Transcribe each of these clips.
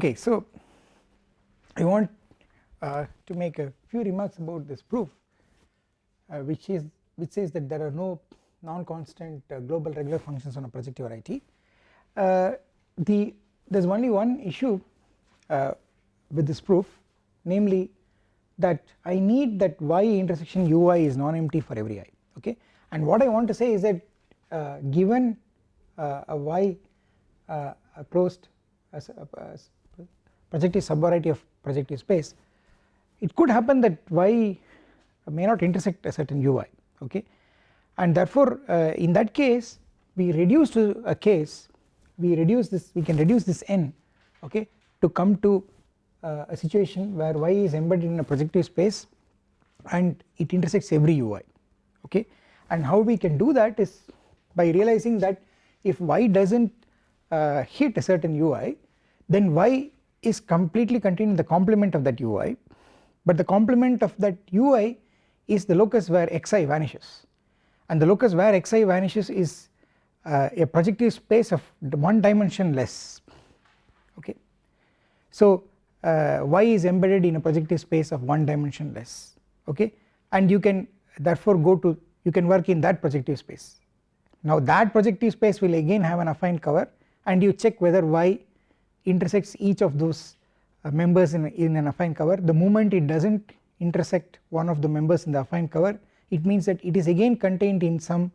okay so I want uh, to make a few remarks about this proof uh, which is which says that there are no non-constant uh, global regular functions on a projective variety uh, the there is only one issue uh, with this proof namely that I need that y intersection ui is non-empty for every i okay? And what I want to say is that uh, given a y a closed projective subvariety of projective space it could happen that y may not intersect a certain ui okay? And therefore uh, in that case we reduce to a case we reduce this we can reduce this n okay to come to uh, a situation where y is embedded in a projective space and it intersects every ui okay? And how we can do that is by realizing that if y does not uh, hit a certain ui then y is completely contained in the complement of that ui but the complement of that ui is the locus where xi vanishes and the locus where xi vanishes is uh, a projective space of one dimension less okay. So uh, y is embedded in a projective space of one dimension less okay and you can therefore go to you can work in that projective space. Now that projective space will again have an affine cover and you check whether y intersects each of those uh, members in, in an affine cover the moment it does not intersect one of the members in the affine cover it means that it is again contained in some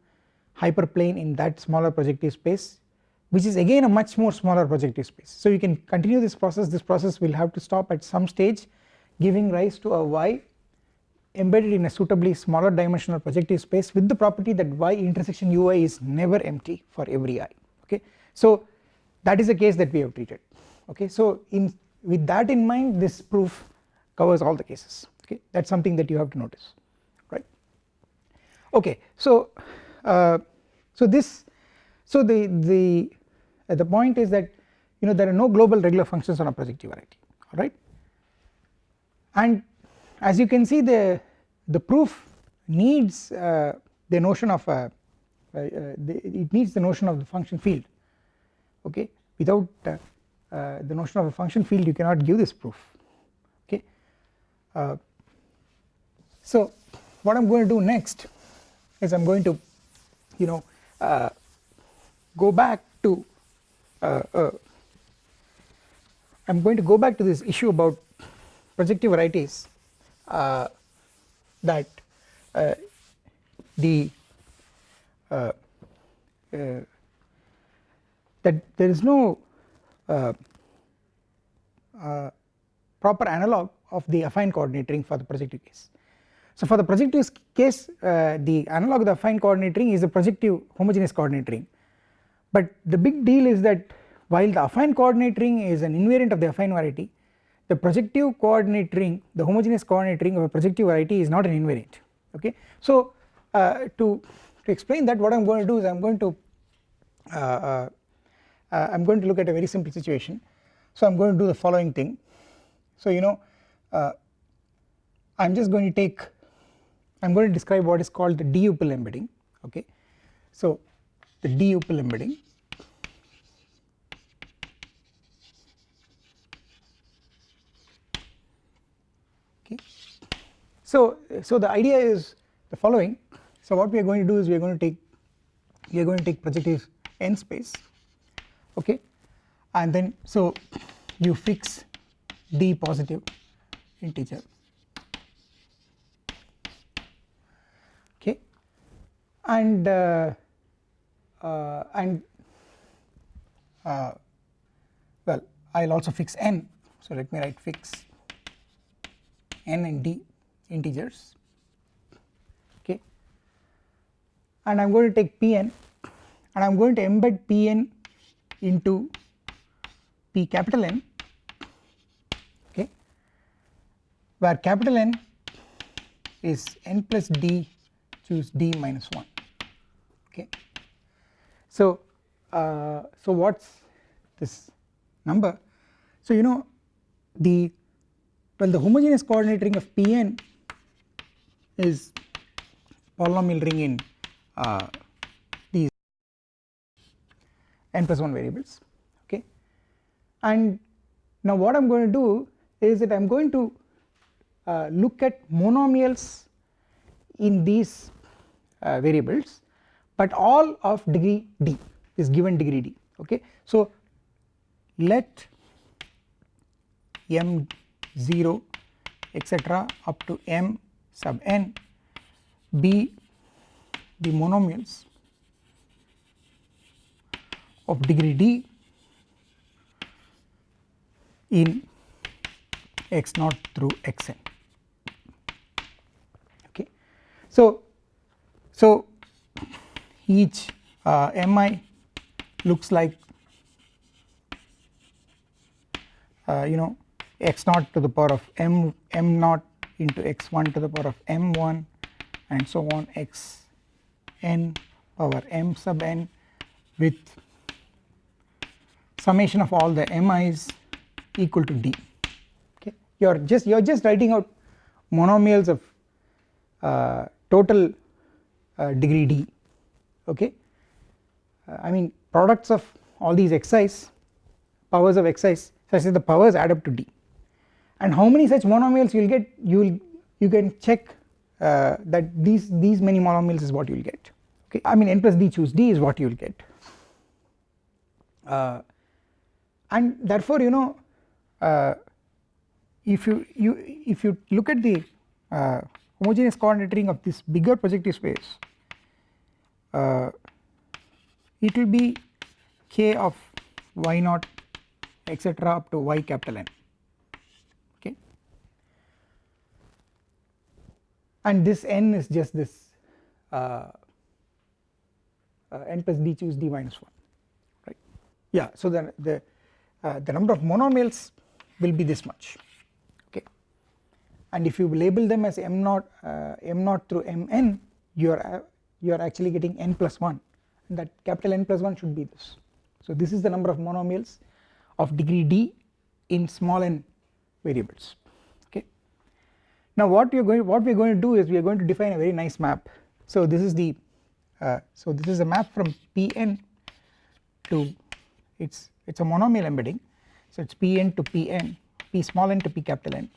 hyperplane in that smaller projective space which is again a much more smaller projective space. So you can continue this process this process will have to stop at some stage giving rise to a y embedded in a suitably smaller dimensional projective space with the property that y intersection ui is never empty for every i okay. So that is the case that we have treated okay so in with that in mind this proof covers all the cases. Okay that is something that you have to notice right? Okay so uh, so this so the the uh, the point is that you know there are no global regular functions on a projective variety alright and as you can see the the proof needs uh, the notion of a uh, the, it needs the notion of the function field okay without uh, the notion of a function field you cannot give this proof. Okay? Uh, so what I'm going to do next is I'm going to you know uh, go back to uh, uh, I'm going to go back to this issue about projective varieties that the that there is no proper analog of the affine coordinate ring for the projective case. So for the projective case uh, the analog of the affine coordinate ring is the projective homogeneous coordinate ring but the big deal is that while the affine coordinate ring is an invariant of the affine variety the projective coordinate ring the homogeneous coordinate ring of a projective variety is not an invariant okay. So uh, to, to explain that what I am going to do is I am going to uh, uh, uh, I am going to look at a very simple situation. So I am going to do the following thing. So you know uh, I am just going to take I am going to describe what is called the duple embedding okay? So the duple embedding okay? So so the idea is the following. So what we are going to do is we are going to take we are going to take projective n space okay? And then so you fix d positive integer. Okay? And uh, uh, and uh, well I will also fix n. So let me write fix n and d integers. Okay? And I am going to take Pn and I am going to embed Pn into P capital N okay where capital N is n plus d choose d minus 1 okay. So uh, so what's this number so you know the well the homogeneous coordinate ring of Pn is polynomial ring in uh, n plus 1 variables okay and now what I am going to do is that I am going to uh, look at monomials in these uh, variables but all of degree d is given degree d okay. So let m0 etc up to m sub n be the monomials of degree d in x naught through xn okay. So, so each uh, mi looks like uh, you know x naught to the power of m m naught into x1 to the power of m1 and so on x n power m sub n with summation of all the mi's equal to d. Okay? You are just you are just writing out monomials of uh, total uh, degree d. Okay? Uh, I mean products of all these xi's powers of xi's such that the powers add up to d. And how many such monomials you will get you will you can check uh, that these these many monomials is what you will get. Okay? I mean n plus d choose d is what you will get. Uh, and therefore you know uh, if you you if you look at the uh, homogeneous coordinate ring of this bigger projective space uh, it will be k of y naught etc up to y capital N. Okay? And this n is just this uh, uh, n plus d choose d minus 1 right? Yeah so then the uh, the number of monomials will be this much. Okay. And if you label them as m naught uh, m naught through mn you are uh, you are actually getting n plus 1 and that capital N plus 1 should be this. So this is the number of monomials of degree d in small n variables. Okay. Now what we are going what we are going to do is we are going to define a very nice map. So this is the uh, so this is a map from Pn to it's it's a monomial embedding. So it's Pn to Pn P small n to P capital N.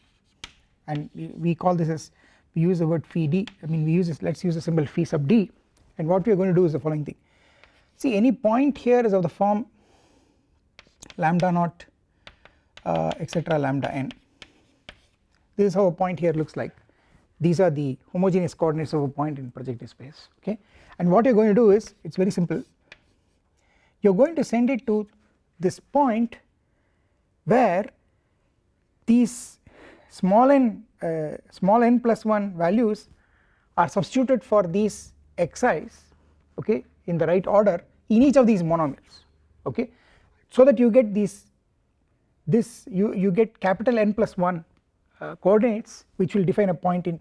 And we, we call this as we use the word phi d. I mean we use this let us use the symbol phi sub d. And what we are going to do is the following thing. See any point here is of the form lambda naught uh, etc lambda n. This is how a point here looks like. These are the homogeneous coordinates of a point in projective space okay? And what you are going to do is it is very simple. You are going to send it to this point where these small n uh, small n plus 1 values are substituted for these xi's okay in the right order in each of these monomials okay? So that you get these this you you get capital N plus 1 uh, coordinates which will define a point in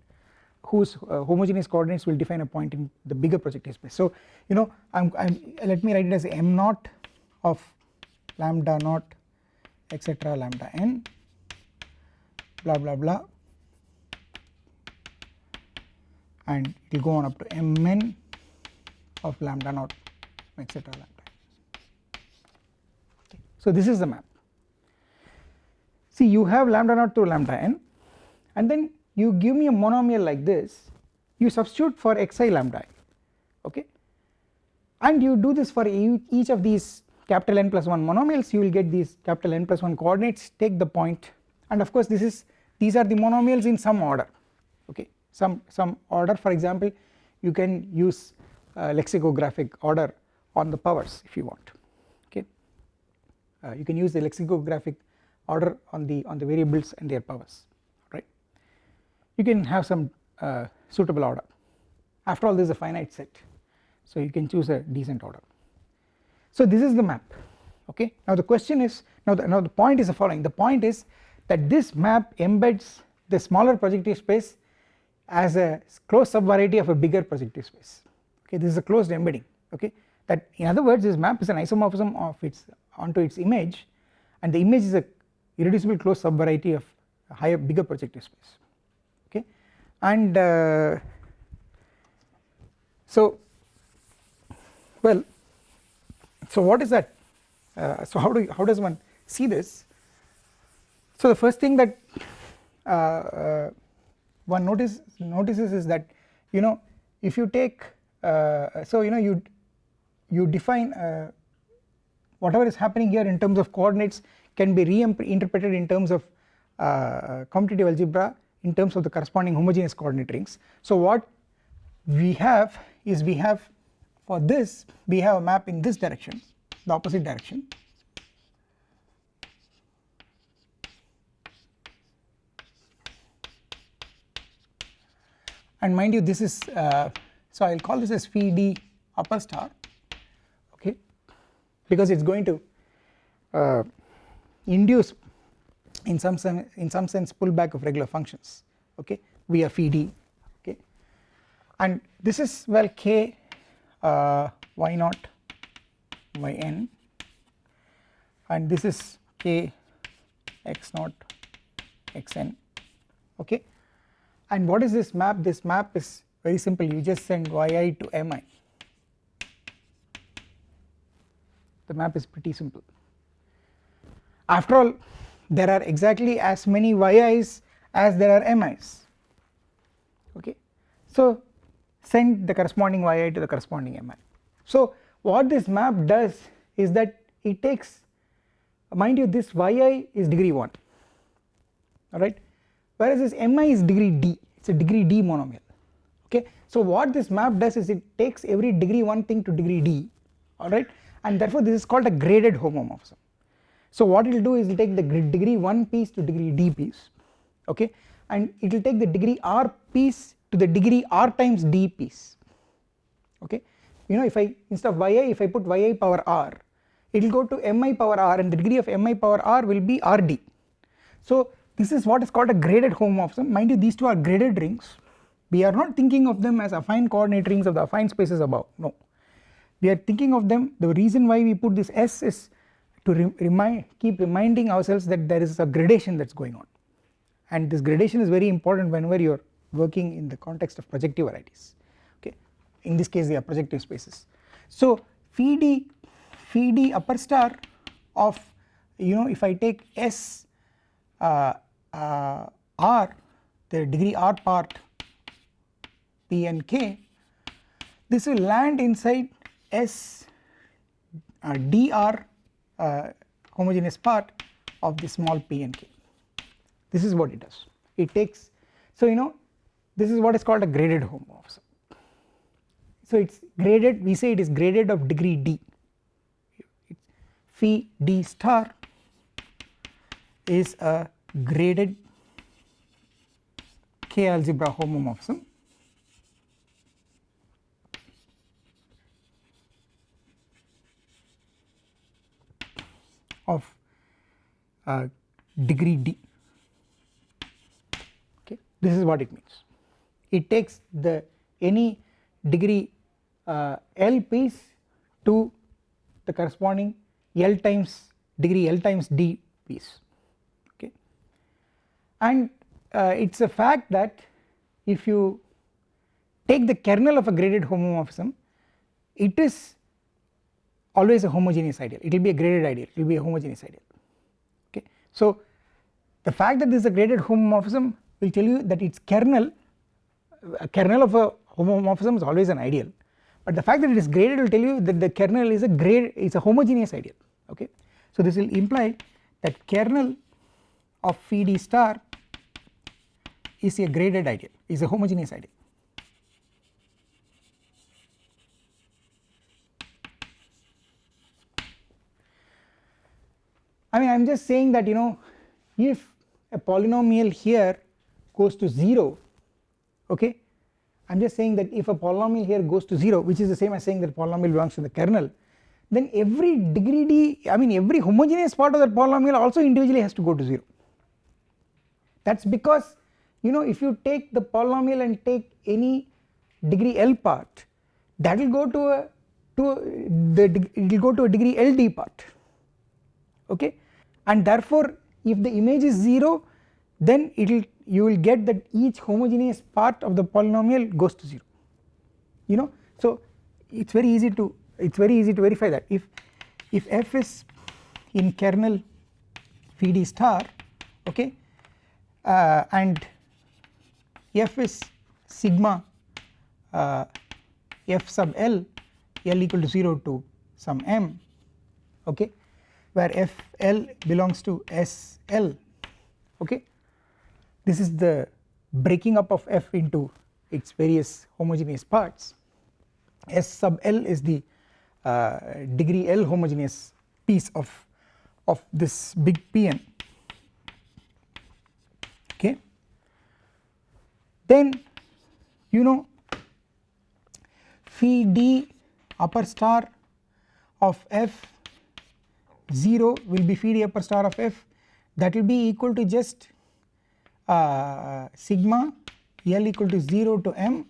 whose uh, homogeneous coordinates will define a point in the bigger projective space. So you know I'm, I'm let me write it as m naught of lambda naught etc lambda n blah blah blah. And it will go on up to mn of lambda naught etc lambda so this is the map. See you have lambda naught through lambda n and then you give me a monomial like this you substitute for xi lambda i okay? And you do this for each of these capital N plus 1 monomials you will get these capital N plus 1 coordinates. Take the point. And of course this is these are the monomials in some order. Okay? Some some order for example you can use uh, lexicographic order on the powers if you want. Uh, you can use the lexicographic order on the on the variables and their powers. Right? You can have some uh, suitable order. After all this is a finite set. So you can choose a decent order so this is the map okay? Now the question is now the, now the point is the following. The point is that this map embeds the smaller projective space as a closed subvariety of a bigger projective space okay? This is a closed embedding okay? That in other words this map is an isomorphism of its onto its image and the image is a irreducible closed subvariety of higher bigger projective space okay? And uh, so well so what is that uh, so how do you, how does one see this So the first thing that uh, uh, one notice notices is that you know if you take uh, so you know you you define uh, whatever is happening here in terms of coordinates can be reinterpreted in terms of uh, commutative algebra in terms of the corresponding homogeneous coordinate rings. So what we have is we have for this we have a map in this direction the opposite direction. And mind you this is uh, so I will call this as phi d upper star okay? Because it is going to uh, induce in some sense in some sense pullback of regular functions okay? Via phi d okay? And this is well k uh, y naught y n? And this is k x naught x n okay? And what is this map? This map is very simple. You just send yi to mi. The map is pretty simple. After all there are exactly as many yi's as there are mi's. Okay? So send the corresponding yi to the corresponding mi so what this map does is that it takes mind you this yi is degree 1 alright whereas this mi is degree d it is a degree d monomial okay. So what this map does is it takes every degree 1 thing to degree d alright and therefore this is called a graded homomorphism. So what it will do is it will take the degree 1 piece to degree d piece okay and it will take the degree r piece to the degree r times d piece. Okay? You know if I instead of yi if I put yi power r it will go to mi power r and the degree of mi power r will be rd. So this is what is called a graded homomorphism mind you these two are graded rings. We are not thinking of them as affine coordinate rings of the affine spaces above. No. We are thinking of them the reason why we put this s is to re remind keep reminding ourselves that there is a gradation that is going on. And this gradation is very important whenever you are working in the context of projective varieties okay? In this case they are projective spaces. So phi d phi d upper star of you know if I take s uh, uh, r the degree r part p and k this will land inside s uh, dr uh, homogeneous part of the small p and k. This is what it does. It takes so you know this is what is called a graded homomorphism so it is graded we say it is graded of degree d. Phi d star is a graded k algebra homomorphism. Of uh, degree d. Okay this is what it means it takes the any degree uh, L piece to the corresponding L times degree L times d piece. Okay. And uh, it is a fact that if you take the kernel of a graded homomorphism it is always a homogeneous ideal. It will be a graded ideal. It will be a homogeneous ideal. Okay. So the fact that this is a graded homomorphism will tell you that its kernel a kernel of a homomorphism is always an ideal but the fact that it is graded will tell you that the kernel is a grade is a homogeneous ideal okay. So this will imply that kernel of phi d star is a graded ideal is a homogeneous ideal I mean I am just saying that you know if a polynomial here goes to 0 okay? I am just saying that if a polynomial here goes to 0 which is the same as saying that polynomial belongs to the kernel then every degree d I mean every homogeneous part of that polynomial also individually has to go to 0 that is because you know if you take the polynomial and take any degree L part that will go to a to the it will go to a degree LD part. Okay? And therefore if the image is 0 then it will you will get that each homogeneous part of the polynomial goes to 0 you know? So it is very easy to it is very easy to verify that. If if f is in kernel phi d star okay uh, and f is sigma uh, f sub l l equal to 0 to some m okay where f l belongs to s l okay this is the breaking up of f into its various homogeneous parts. S sub l is the uh, degree l homogeneous piece of of this big Pn okay. Then you know phi d upper star of f 0 will be phi d upper star of f. That will be equal to just uh, sigma L equal to 0 to m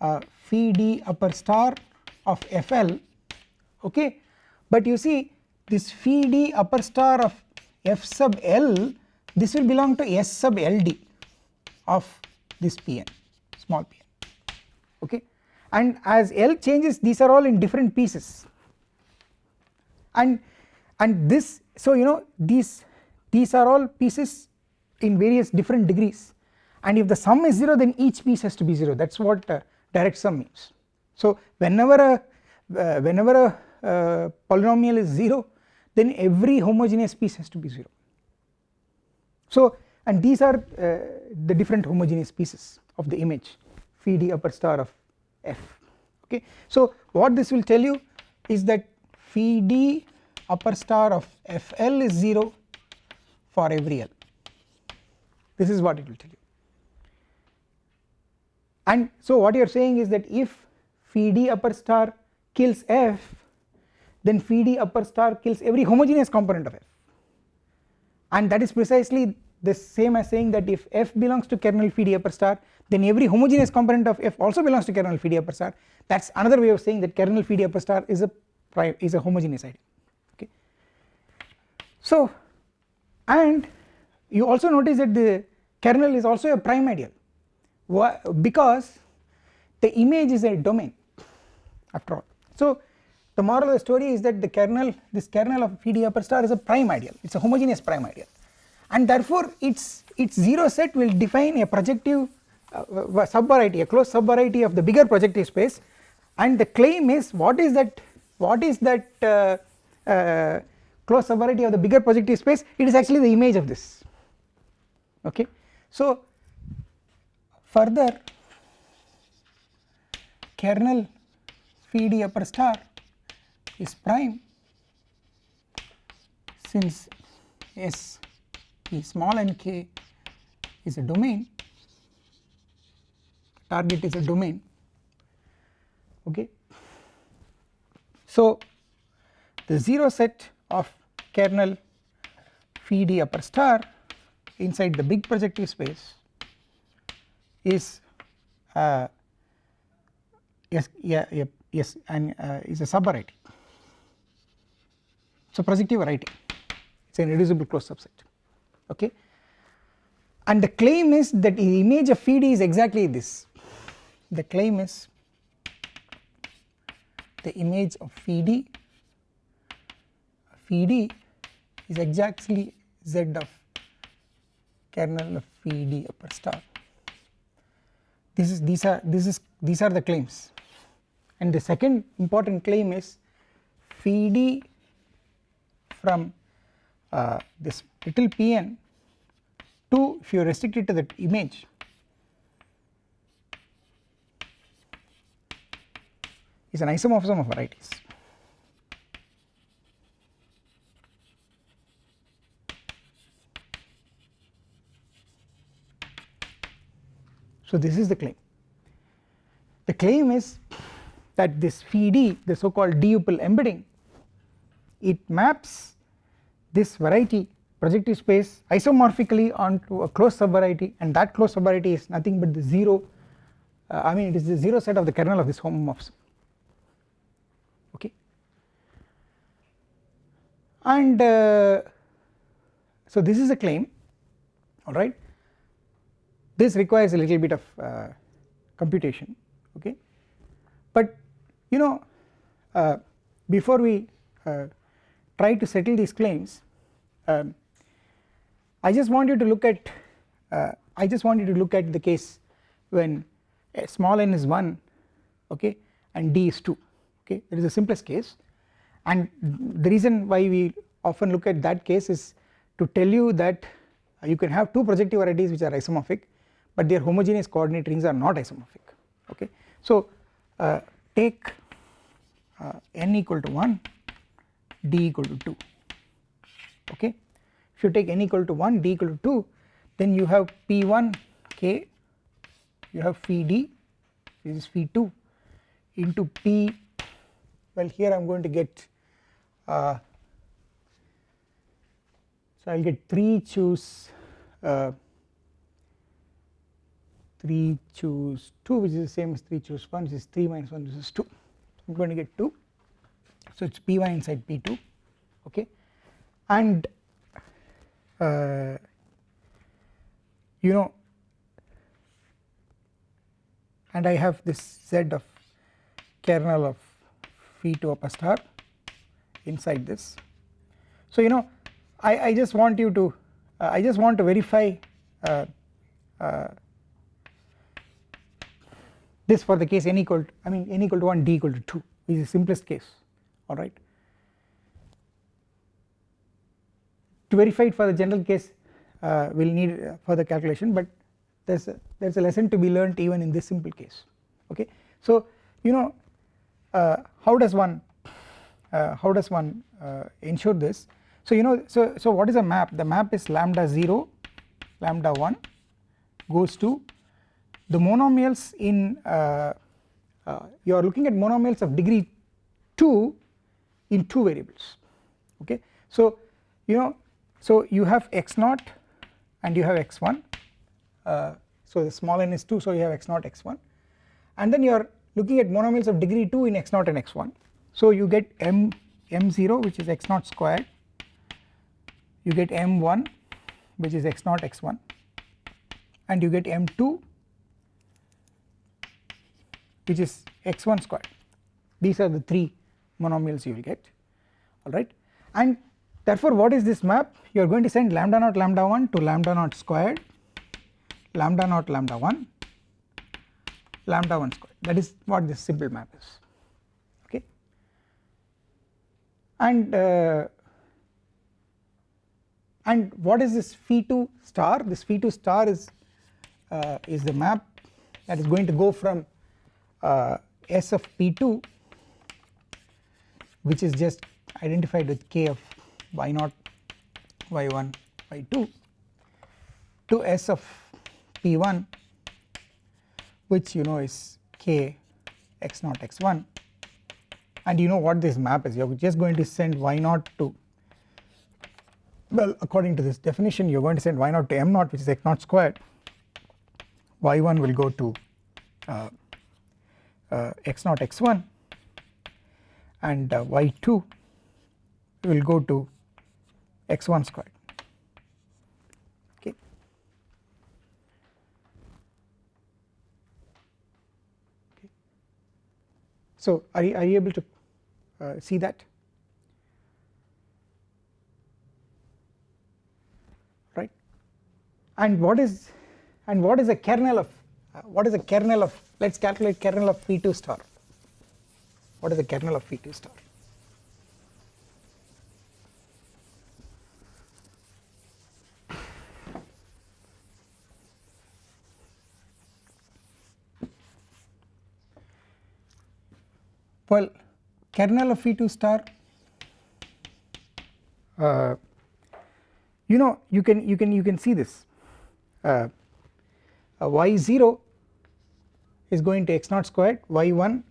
uh, phi d upper star of Fl okay? But you see this phi d upper star of f sub L this will belong to S sub Ld of this Pn small pn okay? And as L changes these are all in different pieces. And and this so you know these these are all pieces in various different degrees and if the sum is 0 then each piece has to be 0 that is what uh, direct sum means. So whenever a uh, whenever a uh, polynomial is 0 then every homogeneous piece has to be 0. So and these are uh, the different homogeneous pieces of the image phi d upper star of f okay. So what this will tell you is that phi d upper star of fl is 0 for every l this is what it will tell you. And so what you are saying is that if phi d upper star kills f then phi d upper star kills every homogeneous component of f. And that is precisely the same as saying that if f belongs to kernel phi d upper star then every homogeneous component of f also belongs to kernel phi d upper star. That is another way of saying that kernel phi d upper star is a prime is a homogeneous ideal okay. So and you also notice that the kernel is also a prime ideal because the image is a domain after all. So the moral of the story is that the kernel this kernel of PD upper star is a prime ideal it is a homogeneous prime ideal and therefore its its 0 set will define a projective uh, subvariety a closed subvariety of the bigger projective space. And the claim is what is that what is that uh, uh, closed subvariety of the bigger projective space? It is actually the image of this okay so further kernel phi d upper star is prime since S small n k is a domain target is a domain okay. So the 0 set of kernel phi d upper star inside the big projective space is uh, yes yeah, yeah yes and uh, is a subvariety so projective variety it is an irreducible closed subset. Okay? And the claim is that the image of phi d is exactly this. The claim is the image of phi d phi d is exactly z of kernel of phi d upper star this is these are this is these are the claims and the second important claim is phi d from uh, this little pn to if you restrict it to the image is an isomorphism of varieties. So this is the claim. The claim is that this phi d the so called duple embedding it maps this variety projective space isomorphically onto a closed subvariety and that closed subvariety is nothing but the 0 uh, I mean it is the 0 set of the kernel of this homomorphism okay and uh, so this is a claim alright this requires a little bit of uh, computation okay? But you know uh, before we uh, try to settle these claims um, I just want you to look at uh, I just want you to look at the case when small n is 1 okay and d is 2 okay? That is the simplest case. And the reason why we often look at that case is to tell you that you can have two projective varieties which are isomorphic but their homogeneous coordinate rings are not isomorphic okay. So uh, take uh, n equal to 1 d equal to 2 okay if you take n equal to 1 d equal to 2 then you have p1 k you have phi d this is phi 2 into p well here I am going to get uh, so I will get 3 choose uh, 3 choose 2 which is the same as 3 choose 1 which is 3 minus 1 this is 2 I am going to get 2 so it is p1 inside p2 okay? And uh, you know and I have this z of kernel of phi 2 upper star inside this. So you know I, I just want you to uh, I just want to verify uh, uh, this for the case n equal to, I mean n equal to 1 d equal to 2 is the simplest case alright. To verify it for the general case uh, we will need further calculation but there is a, there is a lesson to be learnt even in this simple case okay. So you know uh, how does one uh, how does one uh, ensure this so you know so so what is a map the map is lambda 0 lambda 1 goes to the monomials in uh, you are looking at monomials of degree 2 in two variables okay? So you know so you have x 0 and you have x1 uh, so the small n is 2 so you have x 0 x1 and then you are looking at monomials of degree 2 in x 0 and x1 so you get m m0 which is x 0 squared. You get m1 which is x 0 x1 and you get m2 which is x1 squared. These are the three monomials you will get. Alright and therefore what is this map? You are going to send lambda naught lambda 1 to lambda naught squared lambda naught lambda 1 lambda 1 squared. That is what this simple map is. Okay? And uh, and what is this phi 2 star? This phi 2 star is uh, is the map that is going to go from uh, s of p2 which is just identified with k of y 0 y1 y2 to s of p1 which you know is k x 0 x1 and you know what this map is? You are just going to send y 0 to well according to this definition you are going to send y 0 to m 0 which is x 0 squared. Y1 will go to uh, x 0 x1 and uh, y2 will go to x1 squared okay. okay. So are you, are you able to uh, see that right and what is and what is the kernel of uh, what is the kernel of let us calculate kernel of phi2 star. What is the kernel of phi2 star? Well kernel of phi2 star uh, you know you can you can you can see this. Uh, uh, y0 is going to x 0 squared y1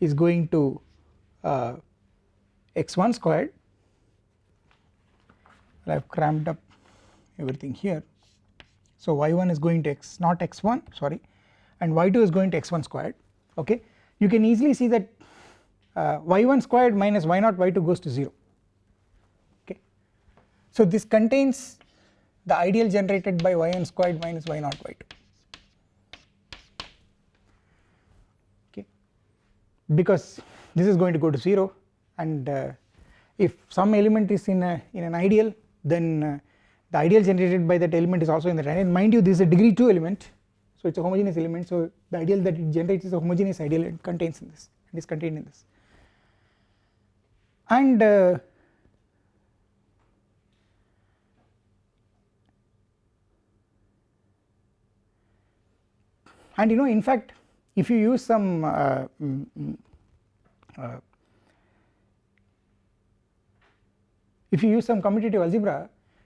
is going to uh, x1 squared. I have cramped up everything here. So y1 is going to x naught x1 sorry and y2 is going to x1 squared okay? You can easily see that uh, y1 squared minus y0 y2 goes to 0 okay. So this contains the ideal generated by y1 squared minus y0 y2 because this is going to go to 0 and uh, if some element is in a in an ideal then uh, the ideal generated by that element is also in the and mind you this is a degree 2 element. So it is a homogeneous element. So the ideal that it generates is a homogeneous ideal it contains in this and is contained in this. And uh, and you know in fact if you use some uh, mm, mm, uh, if you use some commutative algebra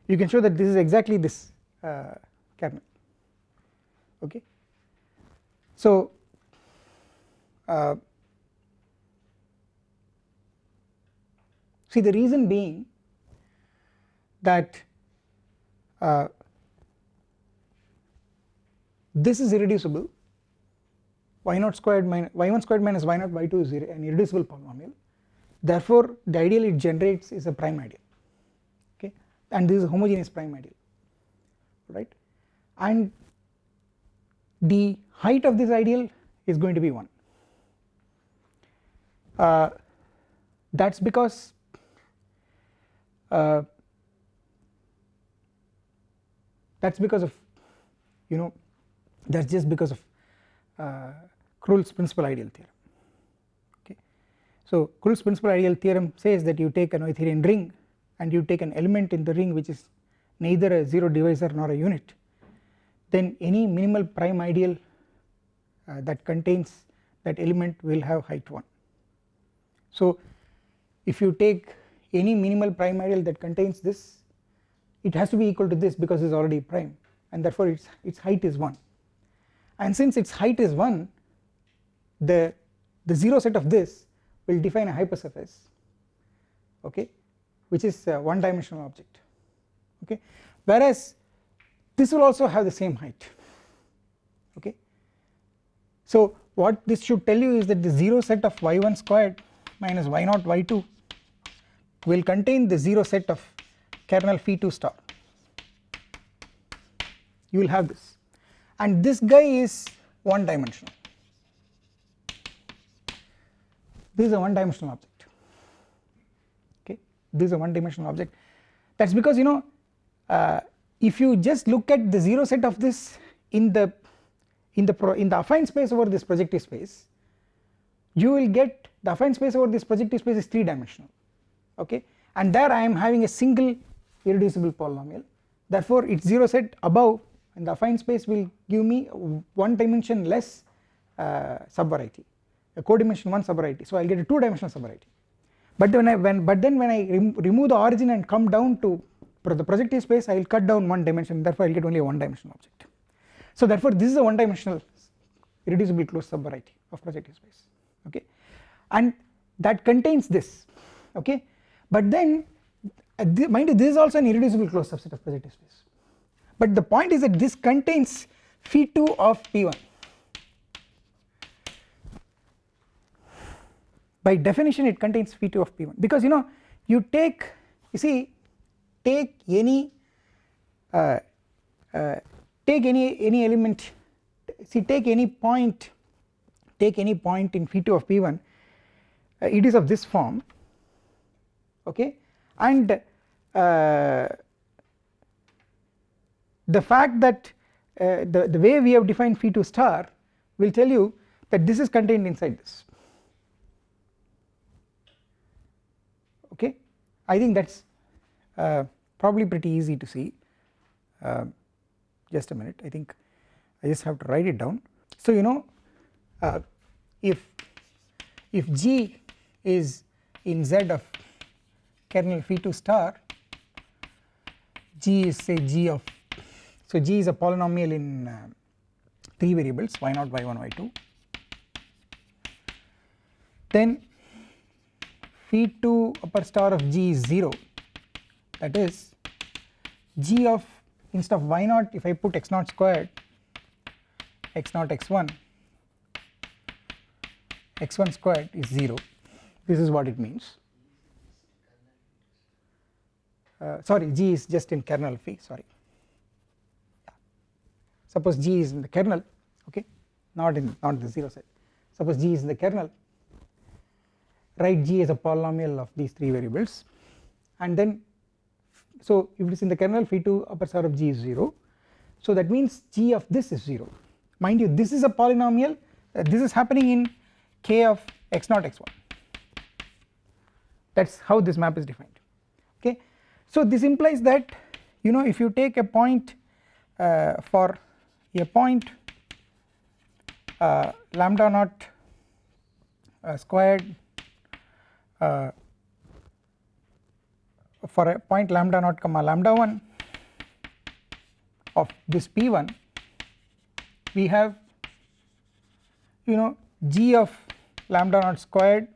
you can show that this is exactly this uh, kernel okay? So uh, see the reason being that uh, this is irreducible y naught squared minus y1 squared minus y naught y2 is an irreducible polynomial. Therefore the ideal it generates is a prime ideal okay? And this is a homogeneous prime ideal right? And the height of this ideal is going to be 1 uh, that is because uh, that is because of you know that is just because of uh, Krull's principal ideal theorem okay. So Krull's principal ideal theorem says that you take an Noetherian ring and you take an element in the ring which is neither a 0 divisor nor a unit then any minimal prime ideal uh, that contains that element will have height 1. So if you take any minimal prime ideal that contains this it has to be equal to this because it is already prime and therefore its its height is 1 and since its height is 1 the the 0 set of this will define a hypersurface okay which is a one dimensional object okay. Whereas this will also have the same height okay. So what this should tell you is that the 0 set of y1 squared minus y 0 y2 will contain the 0 set of kernel phi 2 star. You will have this. And this guy is one dimensional this is a one dimensional object. Okay? This is a one dimensional object. That is because you know uh, if you just look at the 0 set of this in the in the in the affine space over this projective space you will get the affine space over this projective space is 3 dimensional okay? And there I am having a single irreducible polynomial. Therefore its 0 set above and the affine space will give me one dimension less uh, subvariety a codimension 1 subvariety. So I will get a 2 dimensional subvariety. But when I when but then when I rem remove the origin and come down to the projective space I will cut down one dimension. Therefore I will get only a one dimensional object. So therefore this is a one dimensional irreducible closed subvariety of projective space. Okay? And that contains this. Okay? But then uh, mind you this is also an irreducible closed subset of projective space. But the point is that this contains phi 2 of p1 by definition it contains phi 2 of p1 because you know you take you see take any uh, uh, take any any element see take any point take any point in phi 2 of p1 uh, it is of this form okay? And uh, the fact that uh, the, the way we have defined phi 2 star will tell you that this is contained inside this okay I think that is uh, probably pretty easy to see. Uh, just a minute. I think I just have to write it down. So you know uh, if if G is in Z of kernel phi 2 star G is say G of so G is a polynomial in uh, 3 variables y0 y1 y2 then phi 2 upper star of G is 0 that is G of instead of y0 if I put x0 squared x0 x1 x1 squared is 0 this is what it means. Uh, sorry G is just in kernel phi sorry. Suppose G is in the kernel okay not in not the 0 set. Suppose G is in the kernel write G as a polynomial of these 3 variables. And then so if it is in the kernel phi2 upper star of g is 0 so that means g of this is 0 mind you this is a polynomial. Uh, this is happening in k of x0 x1 that is how this map is defined. Okay. So this implies that you know if you take a point uh, for a point uh, lambda naught uh, squared Uh, for a point lambda naught comma lambda 1 of this p1 we have you know g of lambda naught squared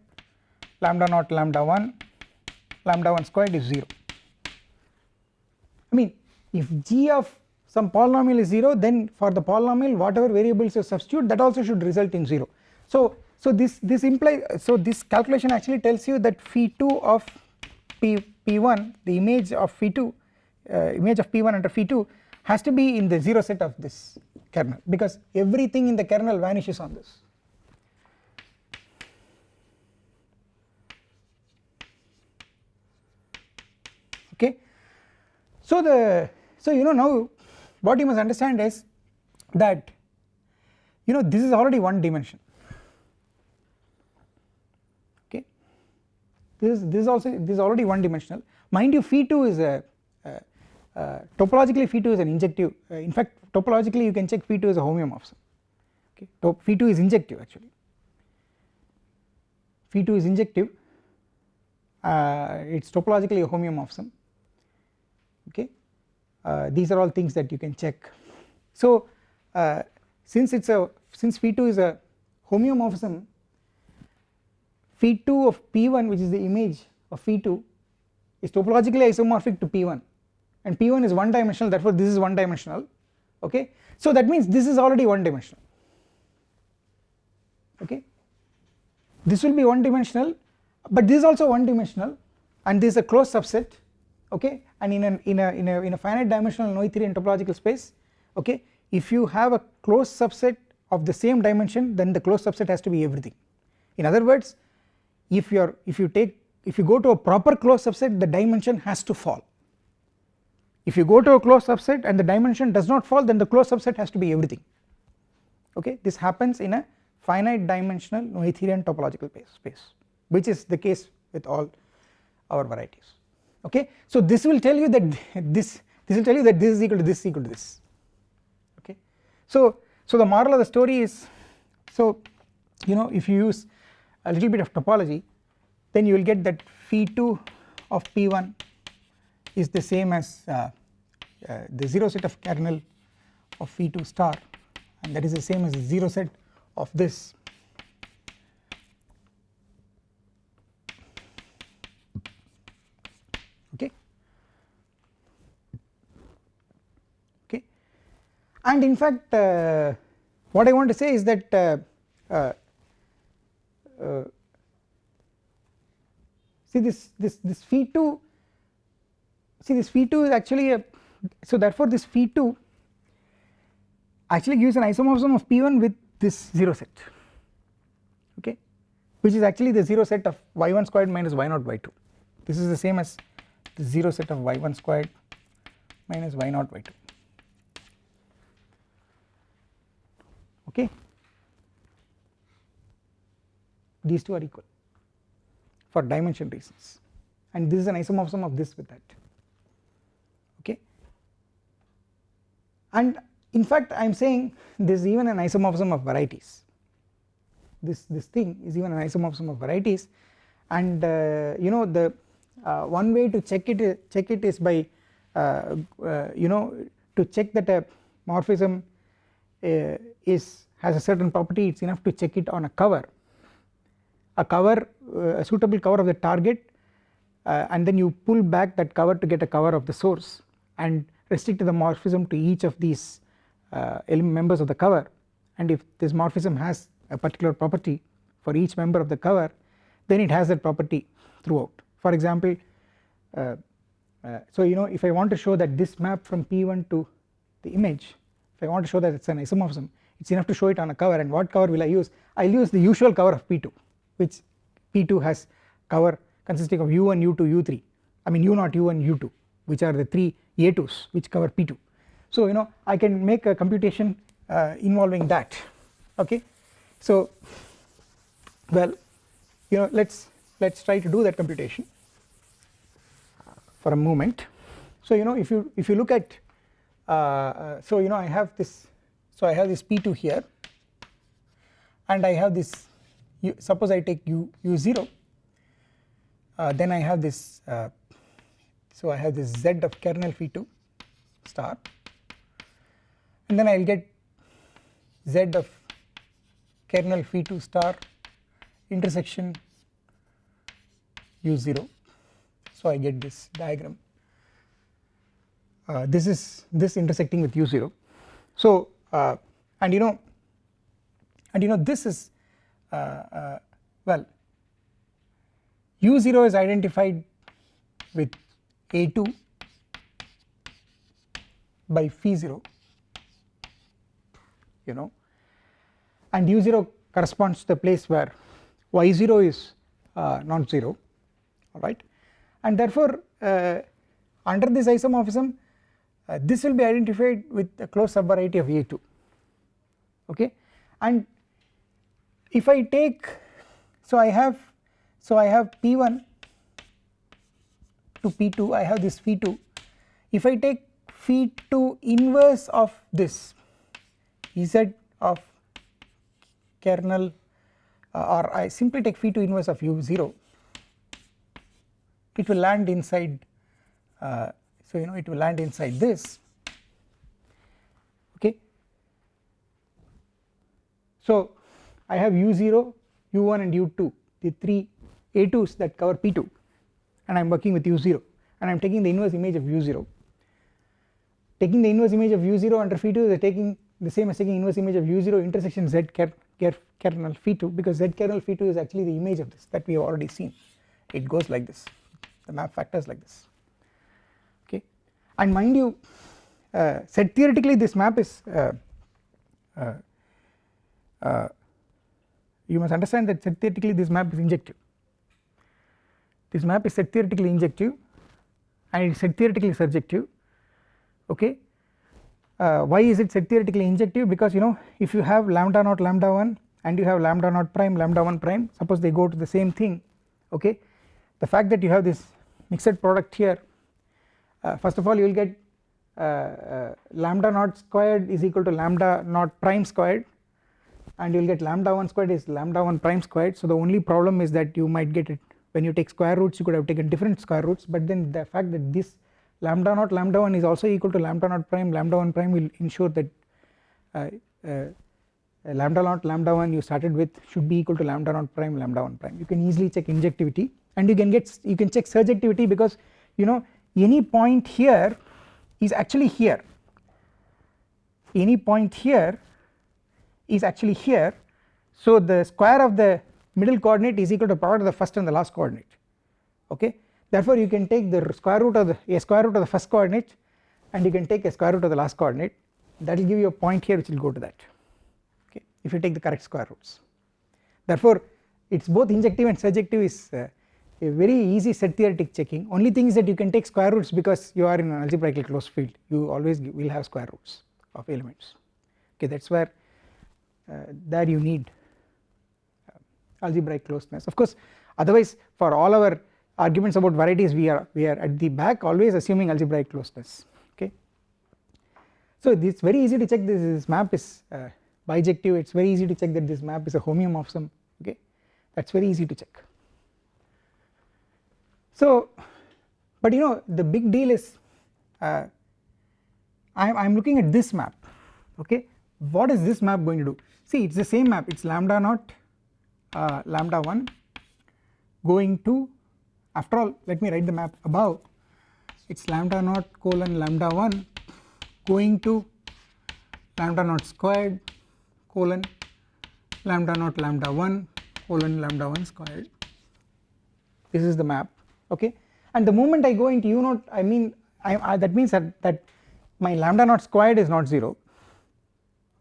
lambda naught lambda 1 lambda 1 squared is 0 I mean if g of some polynomial is 0 then for the polynomial whatever variables you substitute that also should result in 0 so so this this implies so this calculation actually tells you that phi 2 of p p1 the image of phi 2 uh, image of p1 under phi 2 has to be in the 0 set of this kernel because everything in the kernel vanishes on this okay. So the so you know now what you must understand is that you know this is already one dimension this is this is also this is already one dimensional mind you phi 2 is a topologically phi 2 is an injective uh, in fact topologically you can check phi 2 is a homeomorphism. Okay Top, phi 2 is injective actually. Phi 2 is injective uh, it is topologically a homeomorphism. Okay uh, these are all things that you can check. So uh, since it's a since phi2 is a homeomorphism phi2 of p1 which is the image of phi2 is topologically isomorphic to p1 and p1 is one dimensional therefore this is one dimensional okay? So that means this is already one dimensional okay? This will be one dimensional but this is also one dimensional and this is a closed subset. Okay? And in a in a in a in a finite dimensional Noetherian topological space okay? If you have a closed subset of the same dimension then the closed subset has to be everything. In other words if you are if you take if you go to a proper closed subset the dimension has to fall. If you go to a closed subset and the dimension does not fall then the closed subset has to be everything. Okay? This happens in a finite dimensional Noetherian topological space which is the case with all our varieties. Okay. So this will tell you that this this will tell you that this is equal to this equal to this. Okay. So so the moral of the story is so you know if you use a little bit of topology then you will get that phi 2 of p1 is the same as uh, uh, the 0 set of kernel of phi 2 star and that is the same as the 0 set of this. Okay? Okay? And in fact uh, what I want to say is that uh, see this this this phi 2 see this phi 2 is actually a so therefore this phi 2 actually gives an isomorphism of p1 with this 0 set okay which is actually the 0 set of y1 squared minus y0 y2 this is the same as the 0 set of y1 squared minus y0 y2 okay these two are equal for dimension reasons. And this is an isomorphism of this with that. Okay? And in fact I am saying this is even an isomorphism of varieties. This this thing is even an isomorphism of varieties. And uh, you know the uh, one way to check it check it is by uh, uh you know to check that a morphism uh, is has a certain property it is enough to check it on a cover a cover uh, a suitable cover of the target uh, and then you pull back that cover to get a cover of the source and restrict the morphism to each of these uh, members of the cover. And if this morphism has a particular property for each member of the cover then it has that property throughout. For example uh, uh, so you know if I want to show that this map from P1 to the image if I want to show that it is an isomorphism it is enough to show it on a cover and what cover will I use? I will use the usual cover of P2 which P2 has cover consisting of u1 u2 u3 I mean u0 u1 u2 which are the 3 A2s which cover P2 so you know I can make a computation uh, involving that. Okay? So well you know let's let's try to do that computation for a moment. So you know if you if you look at uh, uh, so you know I have this so I have this P2 here and I have this u, suppose I take u u0 uh, then I have this uh, so I have this z of kernel phi2 star and then I will get z of kernel phi2 star intersection u0 so I get this diagram. Uh, this is this intersecting with u0 so uh, and you know and you know this is well u0 is identified with a2 by phi 0 you know and u0 corresponds to the place where y0 is uh, not 0 alright and therefore uh, under this isomorphism uh, this will be identified with a closed subvariety of a2 okay? And if I take so I have so I have p1 to p2 I have this phi2 if I take phi2 inverse of this z of kernel uh, or I simply take phi2 inverse of u0 it will land inside uh, so you know it will land inside this. Okay? So I have u0 u1 and u2 the 3 a2s that cover p2 and I am working with u0 and I am taking the inverse image of u0 taking the inverse image of u0 under phi2 is taking the same as taking inverse image of u0 intersection z ker, ker, kernel phi2 because z kernel phi2 is actually the image of this that we have already seen. It goes like this. The map factors like this. Okay. And mind you uh, set theoretically this map is uh, uh, uh you must understand that set theoretically this map is injective. This map is set theoretically injective and it is set theoretically surjective okay? Uh, why is it set theoretically injective? Because you know if you have lambda naught lambda 1 and you have lambda naught prime lambda 1 prime suppose they go to the same thing okay? The fact that you have this mixed product here uh, first of all you will get uh, uh, lambda naught squared is equal to lambda naught prime squared and you will get lambda 1 squared is lambda 1 prime squared. So the only problem is that you might get it. When you take square roots you could have taken different square roots but then the fact that this lambda naught lambda 1 is also equal to lambda naught prime lambda 1 prime will ensure that uh, uh, lambda naught lambda 1 you started with should be equal to lambda naught prime lambda 1 prime. You can easily check injectivity and you can get you can check surjectivity because you know any point here is actually here. Any point here is actually here. So the square of the middle coordinate is equal to product of the first and the last coordinate. Okay? Therefore you can take the square root of the a square root of the first coordinate and you can take a square root of the last coordinate. That will give you a point here which will go to that. Okay? If you take the correct square roots. Therefore it is both injective and surjective is uh, a very easy set theoretic checking. Only thing is that you can take square roots because you are in an algebraically closed field. You always will have square roots of elements. Okay? That is where there you need. Algebraic closeness. Of course otherwise for all our arguments about varieties we are we are at the back always assuming algebraic closeness okay? So it's very easy to check this, this map is uh, bijective. It's very easy to check that this map is a homeomorphism okay? That's very easy to check. So but you know the big deal is uh, I'm, I'm looking at this map okay? What is this map going to do see it's the same map. It's lambda naught uh, lambda 1 going to after all let me write the map above. It is lambda naught colon lambda 1 going to lambda naught squared colon lambda naught lambda 1 colon lambda 1 squared. This is the map okay? And the moment I go into u naught I mean I, I, that means that, that my lambda naught squared is not 0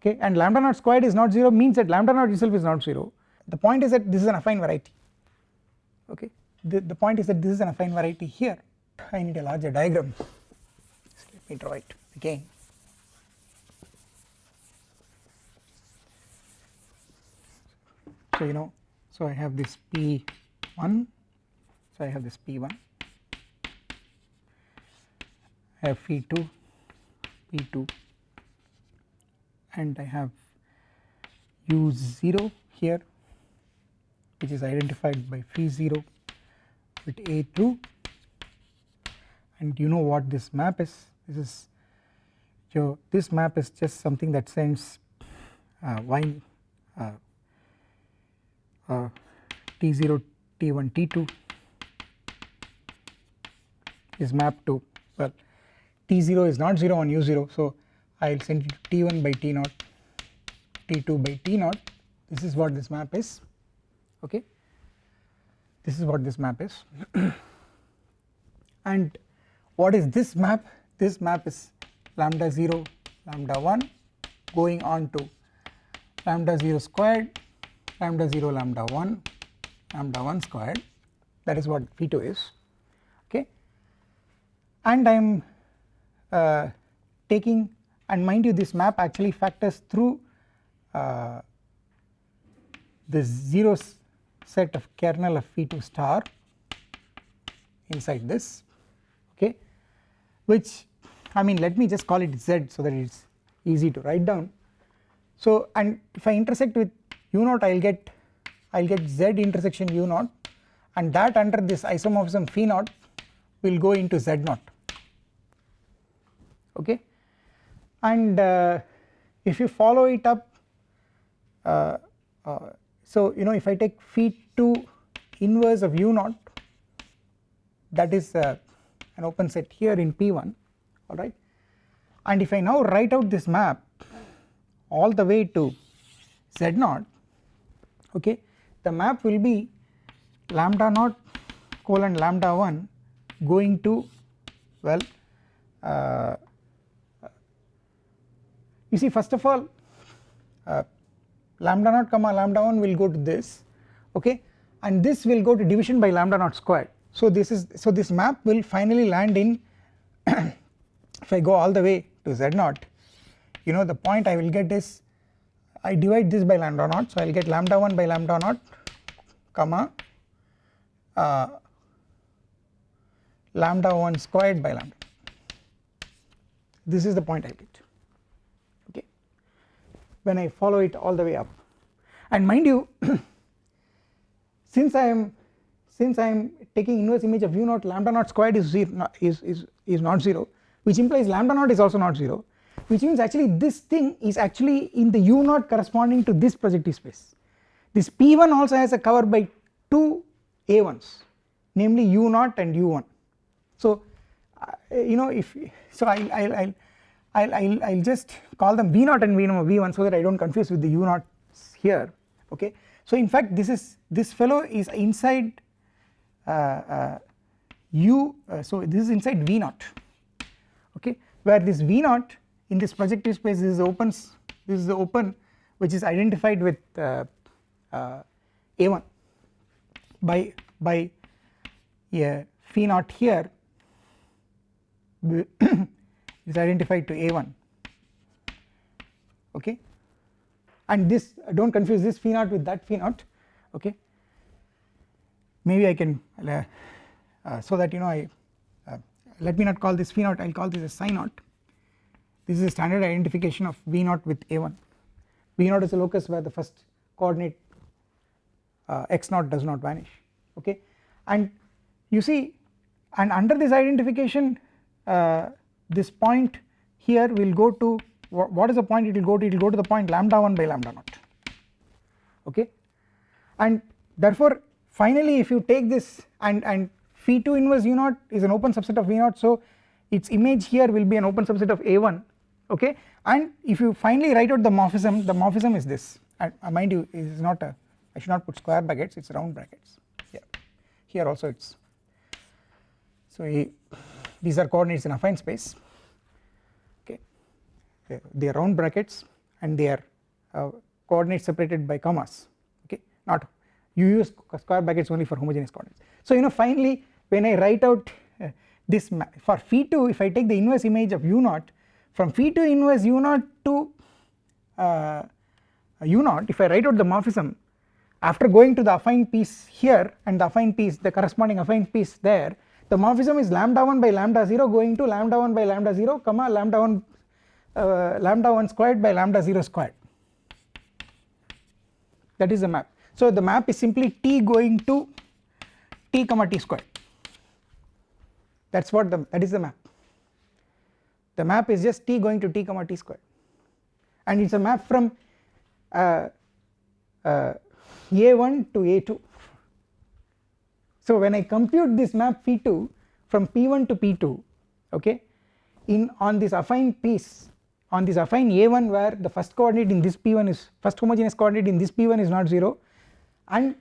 okay? And lambda naught squared is not 0 means that lambda naught itself is not 0 the point is that this is an affine variety. Okay? The, the point is that this is an affine variety here. I need a larger diagram. So let me draw it again. So you know so I have this P1 so I have this P1 I have P2 P2 and I have U0 here which is identified by phi 0 with A true and you know what this map is? This is your this map is just something that sends uh, y uh, uh, t0 t1 t2 is mapped to well t0 is not 0 on u0 so I will send it to t1 by t 0 t2 by t 0 this is what this map is okay? This is what this map is. And what is this map? This map is lambda 0 lambda 1 going on to lambda 0 squared lambda 0 lambda 1 lambda 1 squared. That is what V2 is okay? And I am uh, taking and mind you this map actually factors through uh, the zeros set of kernel of phi2 star inside this okay? Which I mean let me just call it z so that it is easy to write down. So and if I intersect with u0 I will get I will get z intersection u0 and that under this isomorphism phi 0 will go into z0 okay and uh, if you follow it up uh, uh, so you know if I take phi 2 inverse of u0 that is uh, an open set here in P1 alright and if I now write out this map all the way to Z0 okay the map will be lambda naught colon lambda 1 going to well uh, you see first of all uh, lambda naught comma lambda 1 will go to this okay? And this will go to division by lambda naught squared. So this is so this map will finally land in if I go all the way to z naught you know the point I will get is I divide this by lambda naught so I will get lambda 1 by lambda naught comma uh, lambda 1 squared by lambda. This is the point I get when I follow it all the way up. And mind you since I am since I am taking inverse image of u naught lambda naught squared is, zero, is, is, is not 0 which implies lambda naught is also not 0 which means actually this thing is actually in the u naught corresponding to this projective space. This p1 also has a cover by two a1s namely u naught and u1 so uh, you know if so I I I I'll, I'll, I'll just call them v0 and v v1 so that I do not confuse with the u0 here okay? So in fact this is this fellow is inside uh, uh, u uh, so this is inside v0 okay? Where this v0 in this projective space is opens this is open which is identified with a1 by by a phi naught here is identified to a1 okay? And this do not confuse this phi naught with that phi naught okay? Maybe I can uh, uh, so that you know I uh, let me not call this phi naught I will call this a psi naught this is a standard identification of v naught with a1 v naught is a locus where the first coordinate uh, x naught does not vanish okay? And you see and under this identification uh, this point here will go to what is the point it will go to? It will go to the point lambda 1 by lambda naught okay? And therefore finally if you take this and and phi 2 inverse u naught is an open subset of v naught so its image here will be an open subset of a1 okay? And if you finally write out the morphism the morphism is this. And uh, mind you it is not a I should not put square brackets it is round brackets. Here here also it is so these are coordinates in affine space. Okay. They are round brackets and they are uh, coordinates separated by commas. Okay. Not you use square brackets only for homogeneous coordinates. So you know finally when I write out uh, this for phi 2 if I take the inverse image of u 0 from phi 2 inverse u 0 to uh, u 0 if I write out the morphism after going to the affine piece here and the affine piece the corresponding affine piece there the morphism is lambda 1 by lambda 0 going to lambda 1 by lambda 0 comma lambda 1 uh, lambda 1 squared by lambda 0 squared. That is the map. So the map is simply t going to t comma t squared. That is what the that is the map. The map is just t going to t comma t squared. And it is a map from uh, uh, a1 to a2 so when I compute this map p2 from p1 to p2 okay in on this affine piece on this affine a1 where the first coordinate in this p1 is first homogeneous coordinate in this p1 is not 0 and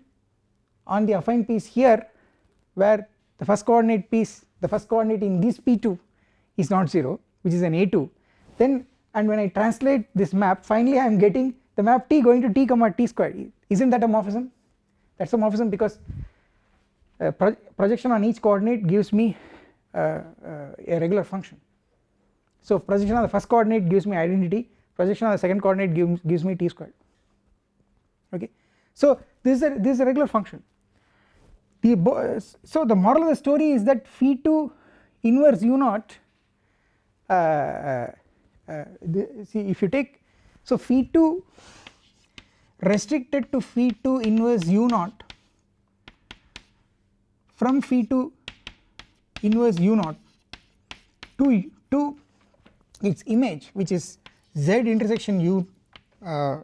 on the affine piece here where the first coordinate piece the first coordinate in this p2 is not 0 which is an a2 then and when I translate this map finally I am getting the map t going to t comma t squared isn't that a morphism? That is a morphism because pro projection on each coordinate gives me uh, uh, a regular function. So projection on the first coordinate gives me identity. Projection on the second coordinate gives, gives me t squared. Okay? So this is a this is a regular function. The so the moral of the story is that phi 2 inverse u naught uh, uh, uh, the, see if you take so phi 2 restricted to phi 2 inverse u naught from phi to inverse u naught to to its image which is z intersection u uh,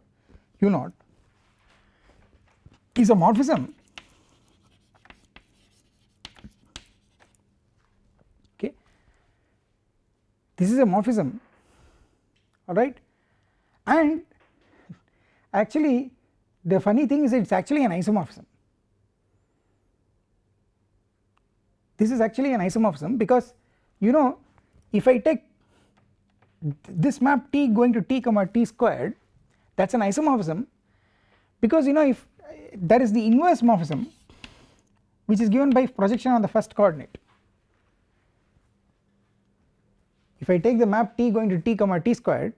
u naught is a morphism. Okay. This is a morphism. Alright and actually the funny thing is it is actually an isomorphism this is actually an isomorphism because you know if I take this map t going to t comma t squared that is an isomorphism because you know if there is the inverse morphism which is given by projection on the first coordinate. If I take the map t going to t comma t squared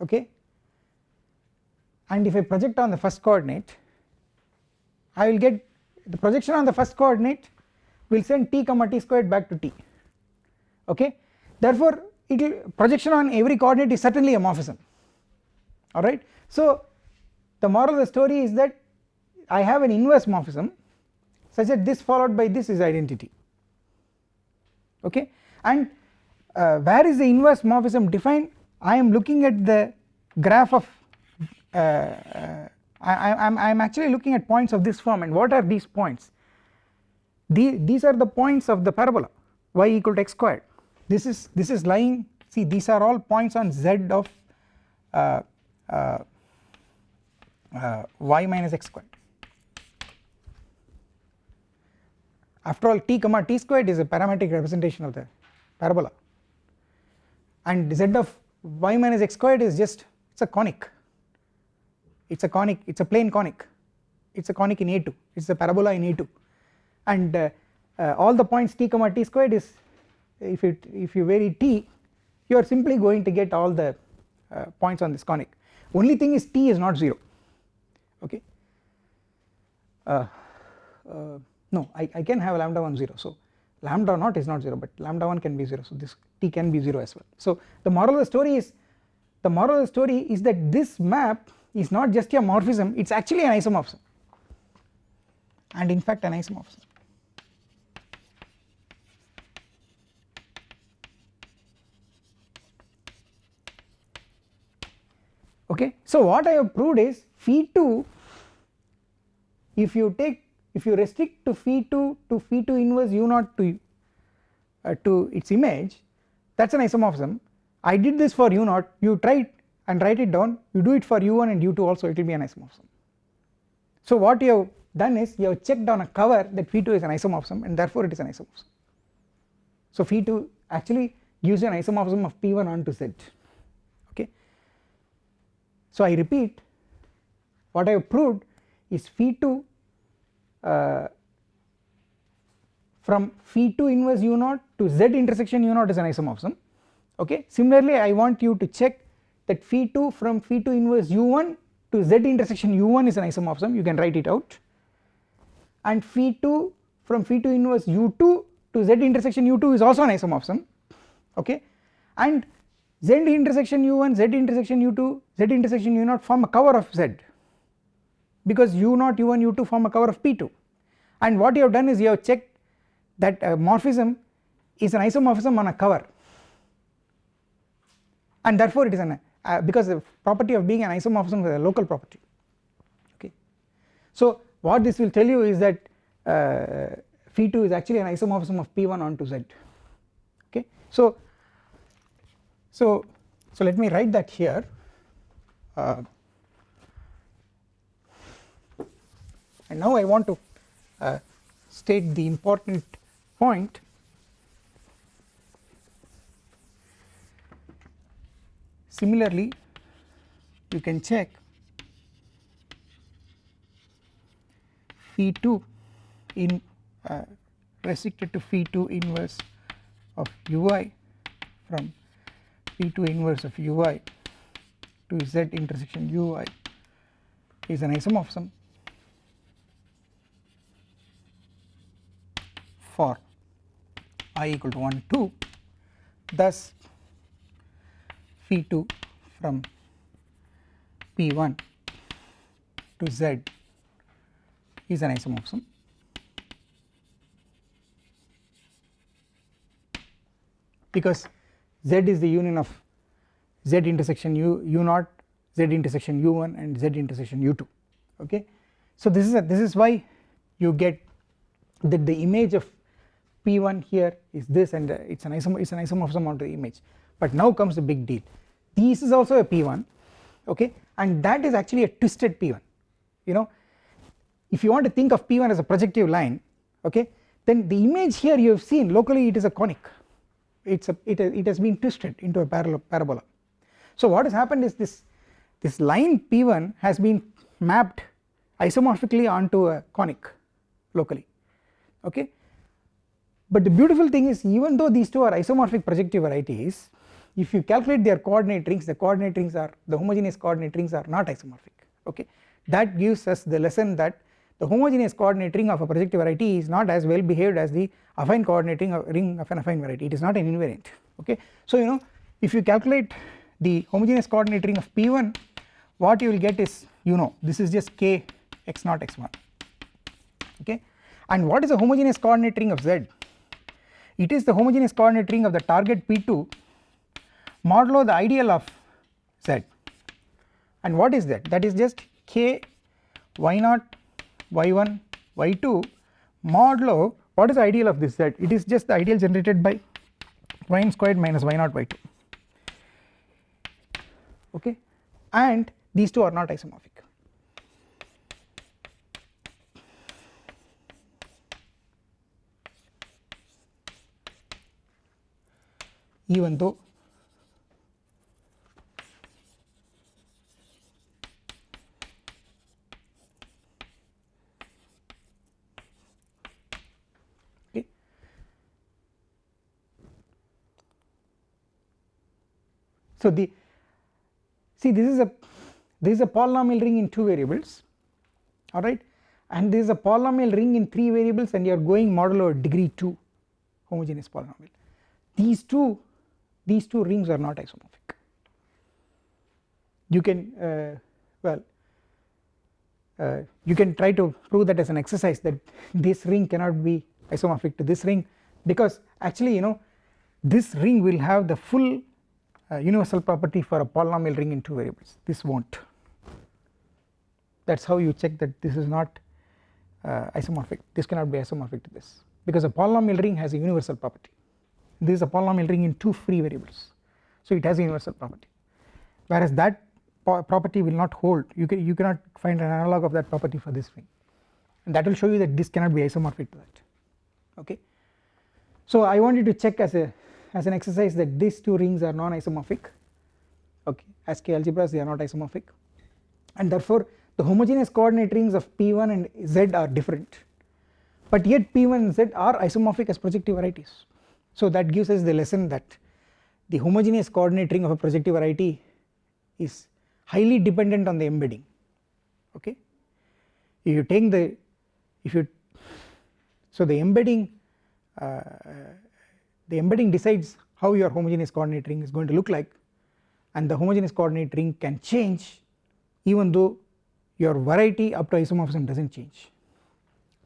okay and if I project on the first coordinate I will get the projection on the first coordinate will send t comma t squared back to t. Okay? Therefore projection on every coordinate is certainly a morphism alright? So the moral of the story is that I have an inverse morphism such that this followed by this is identity. Okay? And uh, where is the inverse morphism defined? I am looking at the graph of uh, uh, I am actually looking at points of this form and what are these points the, these are the points of the parabola y equal to x squared. This is this is lying see these are all points on z of uh, uh, uh, y minus x squared. After all t comma t squared is a parametric representation of the parabola. And z of y minus x squared is just it is a conic. It is a conic it is a plane conic. It is a conic in A2 it is a parabola in A2 and uh, uh, all the points t comma t squared is if it if you vary t you are simply going to get all the uh, points on this conic. Only thing is t is not 0 okay? Uh, uh, no I, I can have lambda 1 0 so lambda naught is not 0 but lambda 1 can be 0 so this t can be 0 as well. So the moral of the story is the moral of the story is that this map is not just a morphism it is actually an isomorphism. And in fact an isomorphism okay so what I have proved is phi 2 if you take if you restrict to phi 2 to phi 2 inverse u naught to uh, to its image that is an isomorphism. I did this for u naught you try it and write it down you do it for u1 and u2 also it will be an isomorphism. So what you have done is you have checked on a cover that phi 2 is an isomorphism and therefore it is an isomorphism. So phi 2 actually gives you an isomorphism of p1 onto z so I repeat what I have proved is phi 2 uh, from phi2 inverse u 0 to z intersection u 0 is an isomorphism. Okay? Similarly I want you to check that phi2 from phi2 inverse u1 to z intersection u1 is an isomorphism. You can write it out. And phi2 from phi2 inverse u2 to z intersection u2 is also an isomorphism. Okay? And z intersection u1 z intersection u2 z intersection u0 form a cover of z because u0 u1 u2 form a cover of p2 and what you have done is you have checked that a morphism is an isomorphism on a cover and therefore it is an uh, because the property of being an isomorphism is a local property okay. So what this will tell you is that uh, phi2 is actually an isomorphism of p1 onto z okay. So so so let me write that here. Uh, and now I want to uh, state the important point. Similarly you can check phi 2 in uh, restricted to phi 2 inverse of ui from phi 2 inverse of ui to z intersection ui is an isomorphism for i equal to 1 2 thus phi2 from p1 to z is an isomorphism. Because z is the union of z intersection u u0 z intersection u1 and z intersection u2 okay? So this is a, this is why you get that the image of p1 here is this and uh, it's an it's an isomorphism onto the image. But now comes the big deal. This is also a p1 okay? And that is actually a twisted p1 you know? If you want to think of p1 as a projective line okay then the image here you have seen locally it is a conic it's a it, it has been twisted into a parallel parabola. So what has happened is this this line p1 has been mapped isomorphically onto a conic locally okay? But the beautiful thing is even though these two are isomorphic projective varieties if you calculate their coordinate rings the coordinate rings are the homogeneous coordinate rings are not isomorphic okay? That gives us the lesson that the homogeneous coordinate ring of a projective variety is not as well behaved as the affine coordinate ring of, ring of an affine variety. It is not an invariant okay? So you know if you calculate the homogeneous coordinate ring of p1 what you will get is you know this is just k x 0 x1 okay? And what is the homogeneous coordinate ring of z? It is the homogeneous coordinate ring of the target p2 modulo the ideal of z. And what is that? That is just k y0 y1 y2 modulo what is the ideal of this? Set it is just the ideal generated by y squared minus y0 y2 okay? And these two are not isomorphic. Even though So the see this is a this is a polynomial ring in two variables alright? And this is a polynomial ring in three variables and you are going modulo degree 2 homogeneous polynomial. These two these two rings are not isomorphic. You can uh, well uh, you can try to prove that as an exercise that this ring cannot be isomorphic to this ring because actually you know this ring will have the full uh, universal property for a polynomial ring in two variables. This not that is how you check that this is not uh, isomorphic. This cannot be isomorphic to this. Because a polynomial ring has a universal property. This is a polynomial ring in two free variables. So it has a universal property. Whereas that property will not hold. You can you cannot find an analog of that property for this ring. And that will show you that this cannot be isomorphic to that. Okay? So I wanted to check as a as an exercise that these two rings are non-isomorphic. Okay? As k algebras they are not isomorphic. And therefore the homogeneous coordinate rings of p1 and z are different. But yet P1 and Z are isomorphic as projective varieties. So that gives us the lesson that the homogeneous coordinate ring of a projective variety is highly dependent on the embedding. Okay. If you take the if you so the embedding uh, the embedding decides how your homogeneous coordinate ring is going to look like and the homogeneous coordinate ring can change even though your variety up to isomorphism does not change.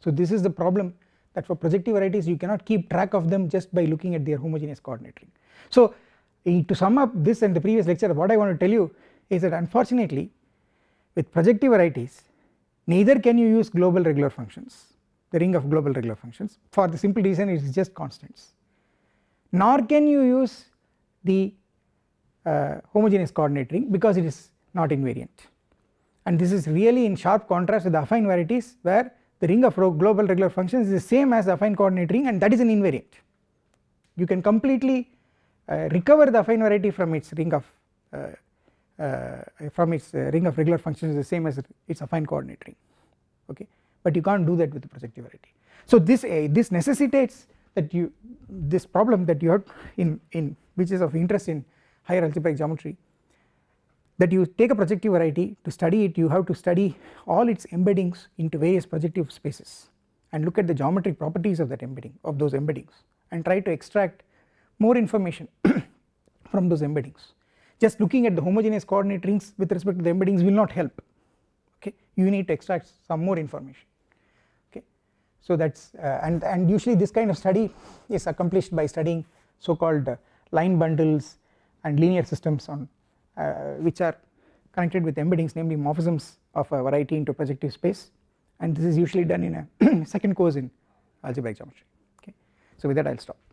So this is the problem that for projective varieties you cannot keep track of them just by looking at their homogeneous coordinate ring. So eh, to sum up this and the previous lecture what I want to tell you is that unfortunately with projective varieties neither can you use global regular functions the ring of global regular functions for the simple reason it is just constants nor can you use the uh, homogeneous coordinate ring because it is not invariant. And this is really in sharp contrast with the affine varieties where the ring of global regular functions is the same as the affine coordinate ring and that is an invariant. You can completely uh, recover the affine variety from its ring of uh, uh, from its uh, ring of regular functions is the same as its affine coordinate ring. Okay? But you can't do that with the projective variety. So this uh, this necessitates that you this problem that you have in in which is of interest in higher algebraic geometry that you take a projective variety to study it you have to study all its embeddings into various projective spaces and look at the geometric properties of that embedding of those embeddings and try to extract more information from those embeddings. Just looking at the homogeneous coordinate rings with respect to the embeddings will not help. Okay? You need to extract some more information so that is uh, and and usually this kind of study is accomplished by studying so called uh, line bundles and linear systems on uh, which are connected with embeddings namely morphisms of a variety into projective space. And this is usually done in a second course in algebraic geometry. Okay. So with that I will stop